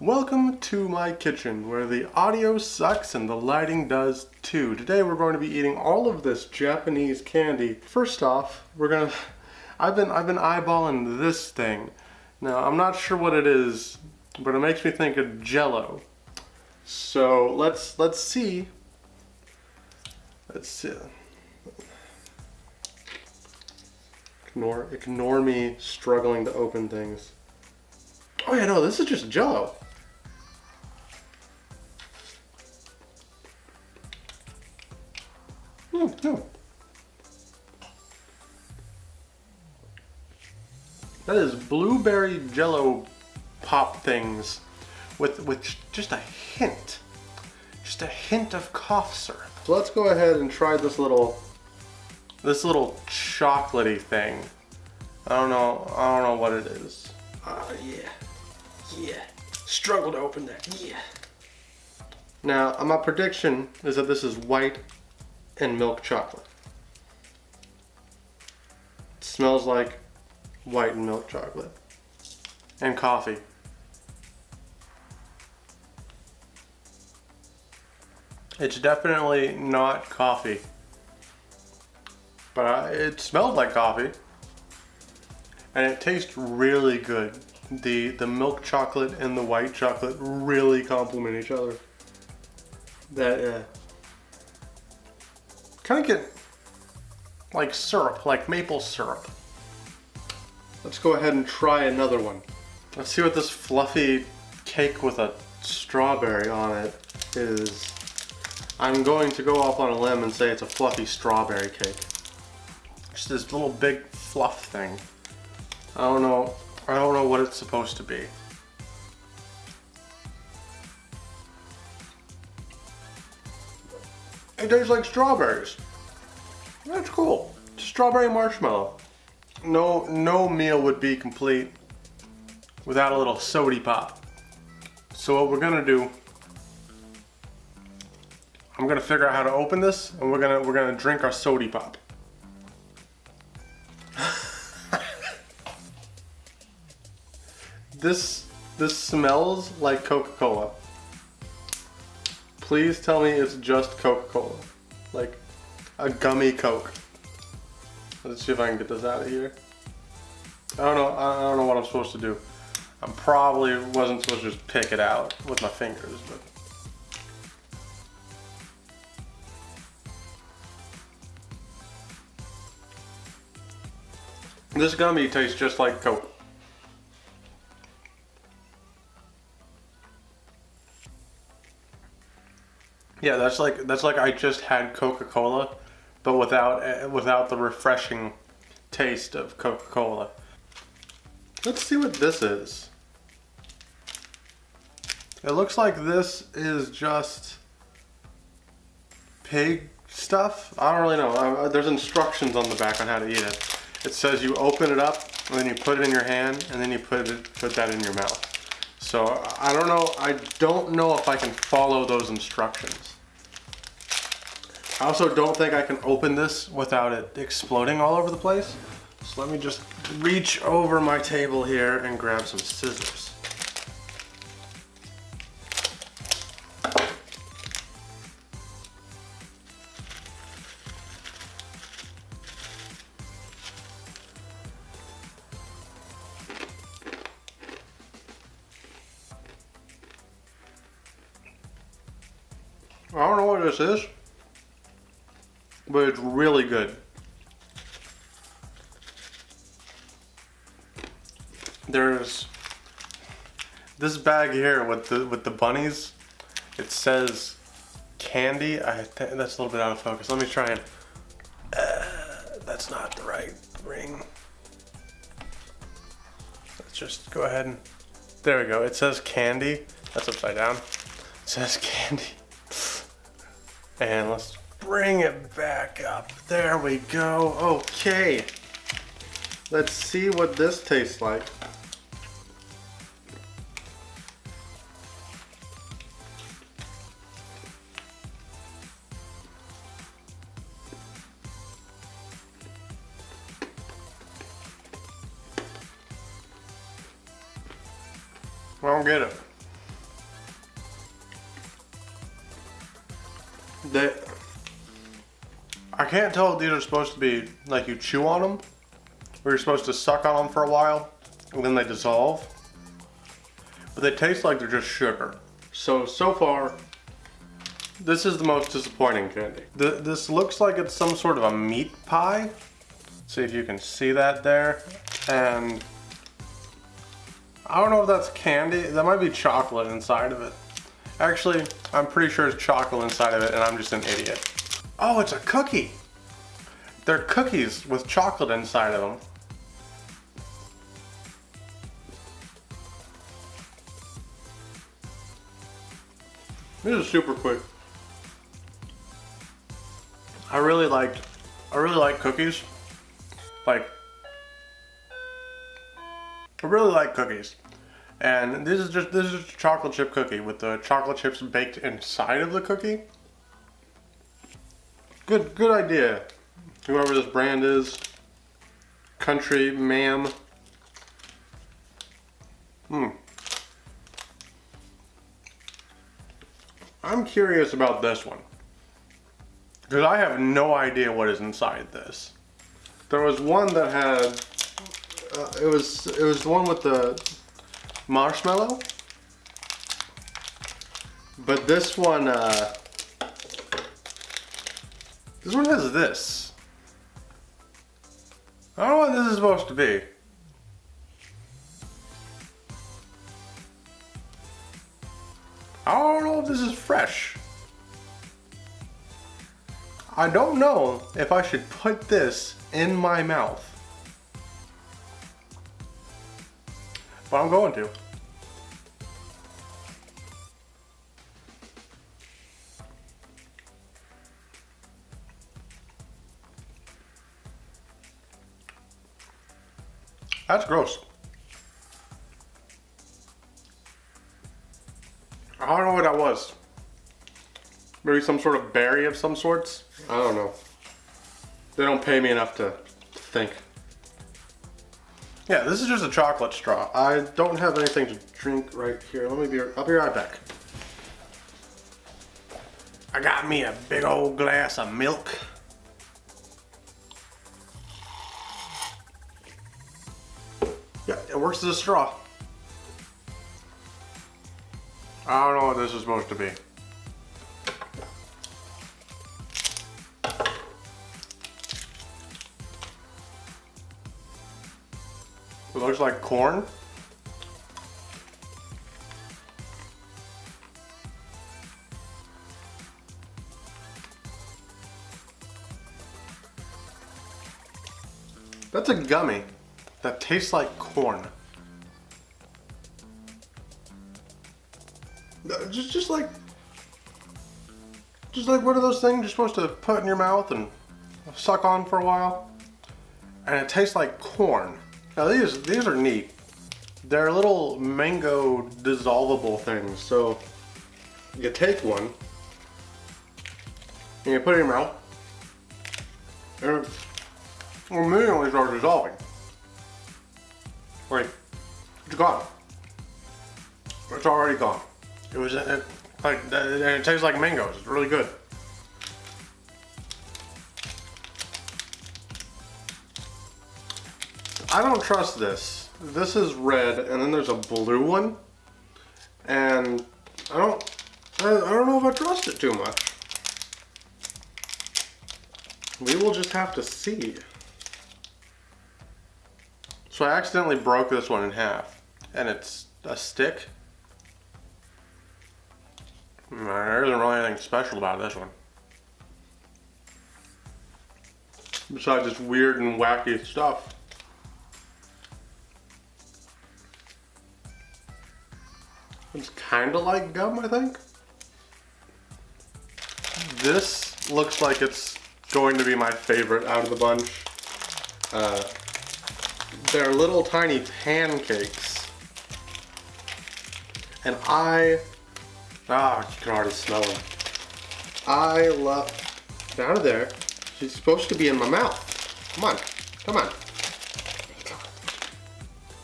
Welcome to my kitchen where the audio sucks and the lighting does too. Today we're going to be eating all of this Japanese candy. First off, we're gonna I've been I've been eyeballing this thing. Now, I'm not sure what it is, but it makes me think of jello. So, let's let's see. Let's see. Ignore ignore me struggling to open things. Oh yeah, no, this is just jello. That is blueberry jello pop things with, with just a hint, just a hint of cough syrup. So let's go ahead and try this little, this little chocolatey thing. I don't know, I don't know what it is. Oh yeah, yeah. Struggle to open that, yeah. Now, uh, my prediction is that this is white and milk chocolate. It smells like white and milk chocolate and coffee. It's definitely not coffee, but uh, it smelled like coffee and it tastes really good. The, the milk chocolate and the white chocolate really complement each other. That, uh, kind of get like syrup, like maple syrup. Let's go ahead and try another one. Let's see what this fluffy cake with a strawberry on it is. I'm going to go off on a limb and say it's a fluffy strawberry cake. Just this little big fluff thing. I don't know, I don't know what it's supposed to be. It tastes like strawberries. That's cool. Strawberry marshmallow no no meal would be complete without a little sody pop. So what we're gonna do, I'm gonna figure out how to open this, and we're gonna we're gonna drink our sody pop. this this smells like Coca-Cola. Please tell me it's just Coca-Cola, like a gummy Coke. Let's see if I can get this out of here. I don't know, I don't know what I'm supposed to do. I'm probably wasn't supposed to just pick it out with my fingers, but. This gummy tastes just like Coke. Yeah, that's like that's like I just had Coca-Cola but without eh, without the refreshing taste of Coca-Cola. Let's see what this is. It looks like this is just pig stuff. I don't really know. Uh, there's instructions on the back on how to eat it. It says you open it up and then you put it in your hand and then you put it put that in your mouth. So I don't know. I don't know if I can follow those instructions. I also don't think I can open this without it exploding all over the place. So let me just reach over my table here and grab some scissors. I don't know what this is but it's really good. There's this bag here with the with the bunnies. It says candy. I that's a little bit out of focus. Let me try and. Uh, that's not the right ring. Let's just go ahead and. There we go. It says candy. That's upside down. It says candy. And let's bring it back up. There we go. Okay. Let's see what this tastes like. I don't get it. They, I can't tell if these are supposed to be like you chew on them, or you're supposed to suck on them for a while, and then they dissolve. But they taste like they're just sugar. So, so far, this is the most disappointing candy. Th this looks like it's some sort of a meat pie. See if you can see that there. And I don't know if that's candy. That might be chocolate inside of it. Actually, I'm pretty sure it's chocolate inside of it and I'm just an idiot. Oh, it's a cookie. They're cookies with chocolate inside of them. This is super quick. I really liked, I really like cookies. Like, I really like cookies. And this is just, this is just a chocolate chip cookie with the chocolate chips baked inside of the cookie. Good, good idea. Whoever this brand is. Country ma'am. Hmm. I'm curious about this one. Because I have no idea what is inside this. There was one that had, uh, it was it was the one with the marshmallow. But this one, uh, this one has this. I don't know what this is supposed to be. I don't know if this is fresh. I don't know if I should put this in my mouth. But I'm going to. That's gross. I don't know what that was. Maybe some sort of berry of some sorts? I don't know. They don't pay me enough to think. Yeah, this is just a chocolate straw. I don't have anything to drink right here. Let me be, I'll be right back. I got me a big old glass of milk. Works as a straw. I don't know what this is supposed to be. It looks like corn. That's a gummy that tastes like corn. Uh, Just, just like, just like one of those things you're supposed to put in your mouth and suck on for a while. And it tastes like corn. Now these, these are neat. They're little mango dissolvable things. So you take one and you put it in your mouth and it immediately starts dissolving. Wait, it's gone. It's already gone. It was it, like and it tastes like mangoes. It's really good. I don't trust this. This is red, and then there's a blue one, and I don't. I, I don't know if I trust it too much. We will just have to see. So I accidentally broke this one in half, and it's a stick. There isn't really anything special about this one. Besides this weird and wacky stuff. It's kind of like gum, I think. This looks like it's going to be my favorite out of the bunch. Uh, they're little tiny pancakes. And I, ah, you can already smell them. I love, down to there. She's supposed to be in my mouth. Come on, come on.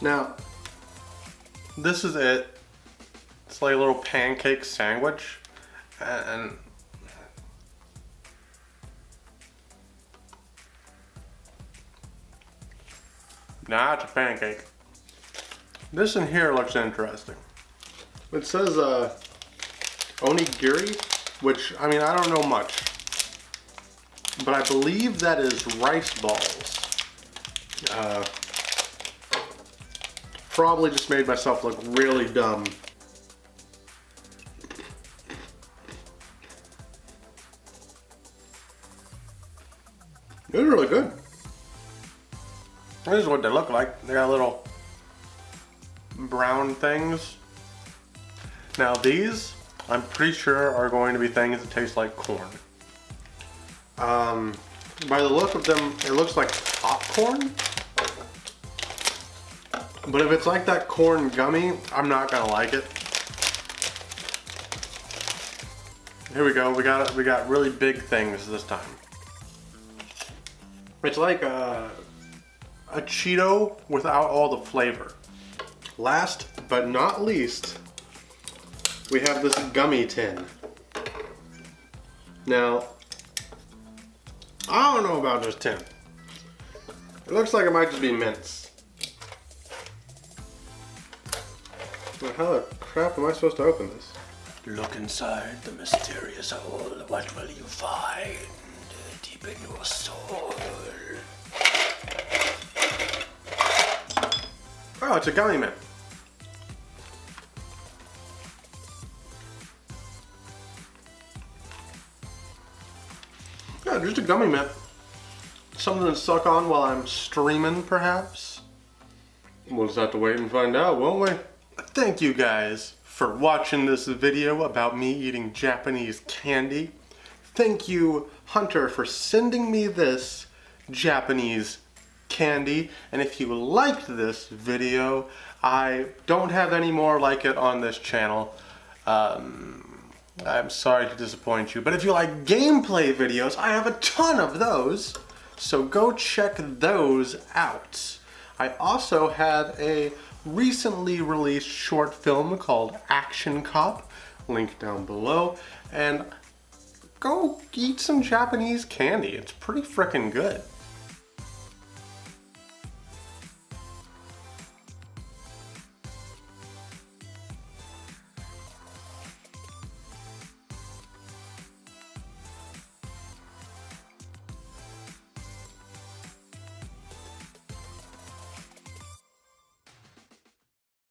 Now, this is it. It's like a little pancake sandwich. And Nah, it's a pancake. This in here looks interesting. It says uh, onigiri, which, I mean, I don't know much. But I believe that is rice balls. Uh, probably just made myself look really dumb. Are really good. This is what they look like. They got little brown things. Now these, I'm pretty sure are going to be things that taste like corn. Um, by the look of them, it looks like popcorn. But if it's like that corn gummy, I'm not gonna like it. Here we go. We got we got really big things this time. It's like a, a Cheeto without all the flavor. Last but not least, we have this gummy tin. Now, I don't know about this tin. It looks like it might just be mints. But how the crap am I supposed to open this? Look inside the mysterious hole. What will you find deep in your soul? Oh, it's a gummy mint. Yeah, just a gummy mint. Something to suck on while I'm streaming, perhaps? We'll just have to wait and find out, won't we? Thank you guys for watching this video about me eating Japanese candy. Thank you, Hunter, for sending me this Japanese candy. And if you liked this video, I don't have any more like it on this channel. Um, I'm sorry to disappoint you, but if you like gameplay videos, I have a ton of those. So go check those out. I also have a recently released short film called Action Cop, link down below, and go eat some Japanese candy. It's pretty freaking good.